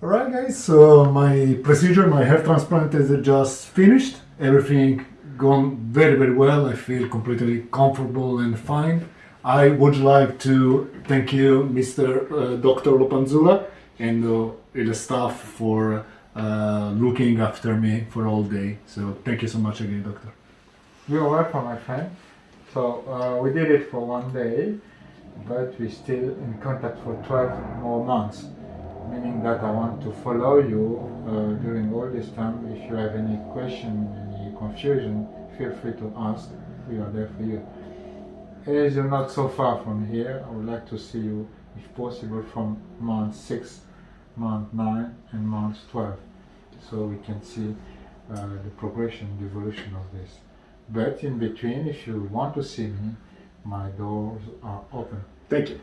Alright guys, so my procedure, my hair transplant is just finished. Everything gone very very well. I feel completely comfortable and fine. I would like to thank you, Mr. Uh, Dr. Lopanzula, and uh, the staff for uh, looking after me for all day. So thank you so much again, doctor. You're welcome, my friend. So uh, we did it for one day, but we're still in contact for 12 more months, meaning that I want to follow you uh, during all this time. If you have any question, any confusion, feel free to ask. We are there for you. As you're not so far from here, I would like to see you, if possible, from month 6, month 9, and month 12, so we can see uh, the progression, the evolution of this. But in between, if you want to see me, my doors are open. Thank you.